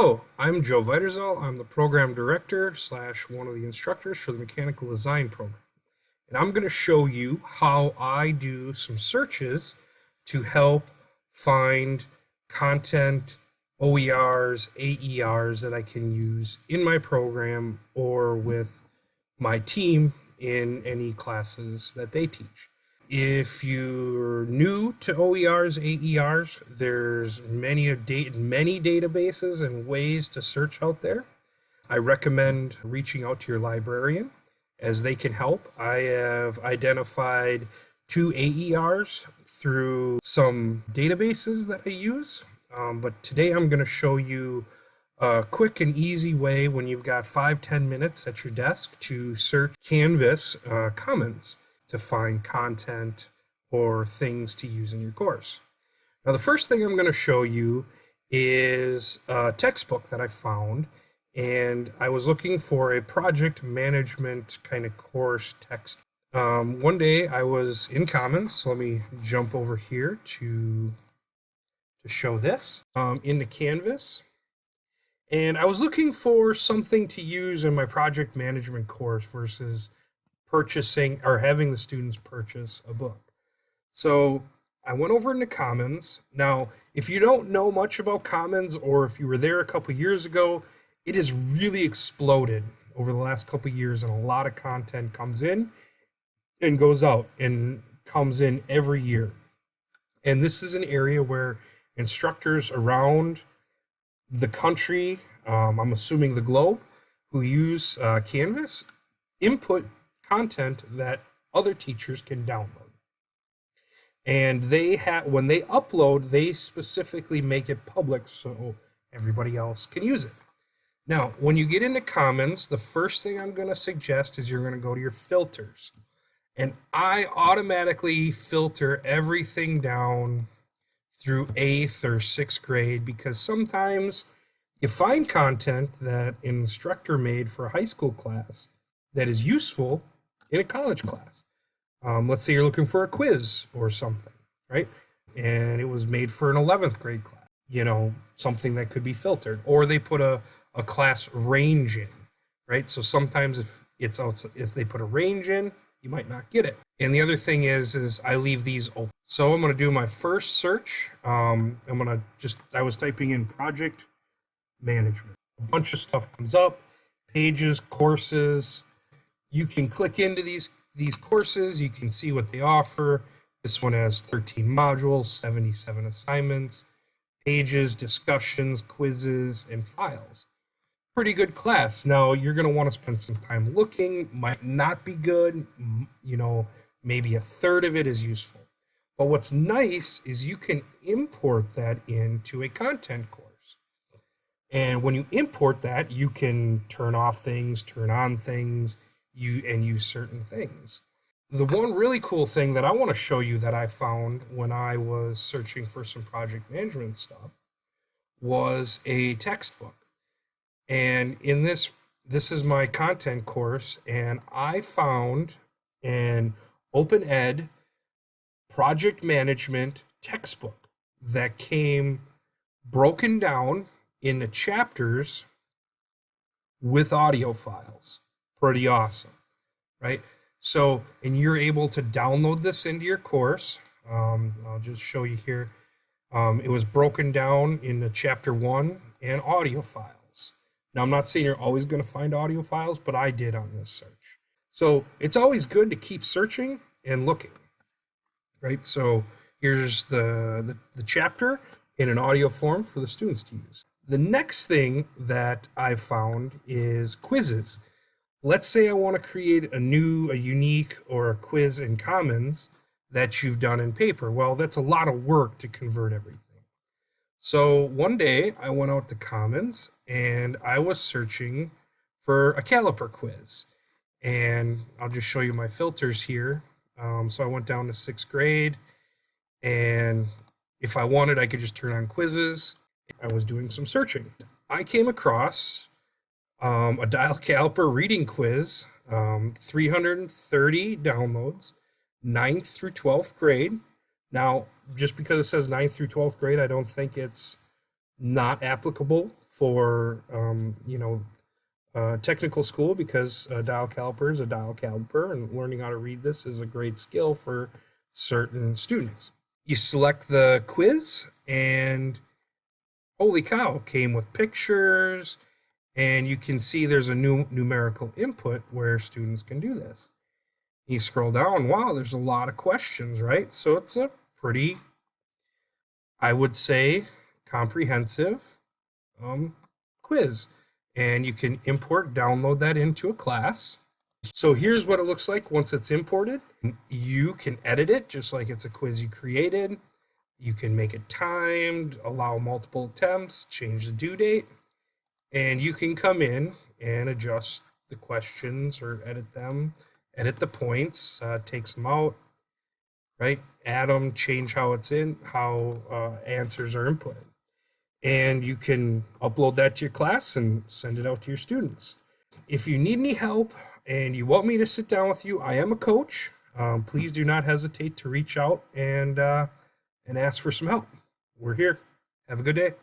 Hello, I'm Joe Viterzal. I'm the program director slash one of the instructors for the mechanical design program. And I'm going to show you how I do some searches to help find content, OERs, AERs that I can use in my program or with my team in any classes that they teach. If you're new to OERs, AERs, there's many many databases and ways to search out there. I recommend reaching out to your librarian as they can help. I have identified two AERs through some databases that I use. Um, but today I'm going to show you a quick and easy way when you've got five ten minutes at your desk to search Canvas uh, Commons to find content or things to use in your course. Now, the first thing I'm going to show you is a textbook that I found, and I was looking for a project management kind of course text. Um, one day I was in Commons, so let me jump over here to, to show this um, in the Canvas. And I was looking for something to use in my project management course versus purchasing or having the students purchase a book. So I went over into Commons. Now, if you don't know much about Commons or if you were there a couple years ago, it has really exploded over the last couple years and a lot of content comes in and goes out and comes in every year. And this is an area where instructors around the country, um, I'm assuming the globe, who use uh, Canvas, input content that other teachers can download. And they have when they upload, they specifically make it public so everybody else can use it. Now, when you get into Commons, the first thing I'm going to suggest is you're going to go to your filters. And I automatically filter everything down through eighth or sixth grade because sometimes you find content that an instructor made for a high school class that is useful in a college class. Um, let's say you're looking for a quiz or something, right? And it was made for an 11th grade class, you know, something that could be filtered. Or they put a, a class range in, right? So sometimes if it's outside, if they put a range in, you might not get it. And the other thing is, is I leave these open. So I'm going to do my first search. Um, I'm going to just, I was typing in project management. A bunch of stuff comes up, pages, courses, you can click into these these courses. You can see what they offer. This one has 13 modules 77 assignments pages discussions quizzes and files. Pretty good class. Now you're going to want to spend some time looking. Might not be good. You know maybe a third of it is useful. But what's nice is you can import that into a content course. And when you import that you can turn off things turn on things you and use certain things. The one really cool thing that I want to show you that I found when I was searching for some project management stuff was a textbook. And in this this is my content course and I found an open ed project management textbook that came broken down into chapters with audio files pretty awesome, right? So, and you're able to download this into your course. Um, I'll just show you here. Um, it was broken down into chapter one and audio files. Now, I'm not saying you're always going to find audio files, but I did on this search. So it's always good to keep searching and looking, right? So here's the, the, the chapter in an audio form for the students to use. The next thing that I found is quizzes let's say I want to create a new, a unique, or a quiz in Commons that you've done in paper. Well, that's a lot of work to convert everything. So one day I went out to Commons and I was searching for a caliper quiz. And I'll just show you my filters here. Um, so I went down to sixth grade and if I wanted, I could just turn on quizzes. I was doing some searching. I came across um, a dial caliper reading quiz, um, 330 downloads, 9th through 12th grade. Now, just because it says 9th through 12th grade, I don't think it's not applicable for um, you know uh, technical school because a dial caliper is a dial caliper, and learning how to read this is a great skill for certain students. You select the quiz, and holy cow, came with pictures, and you can see there's a new numerical input where students can do this. You scroll down, wow, there's a lot of questions, right? So it's a pretty, I would say, comprehensive um, quiz. And you can import, download that into a class. So here's what it looks like once it's imported. You can edit it just like it's a quiz you created. You can make it timed, allow multiple attempts, change the due date, and you can come in and adjust the questions or edit them edit the points, uh, take some out, right? Add them, change how it's in, how uh, answers are inputted. And you can upload that to your class and send it out to your students. If you need any help and you want me to sit down with you, I am a coach. Um, please do not hesitate to reach out and uh, and ask for some help. We're here. Have a good day.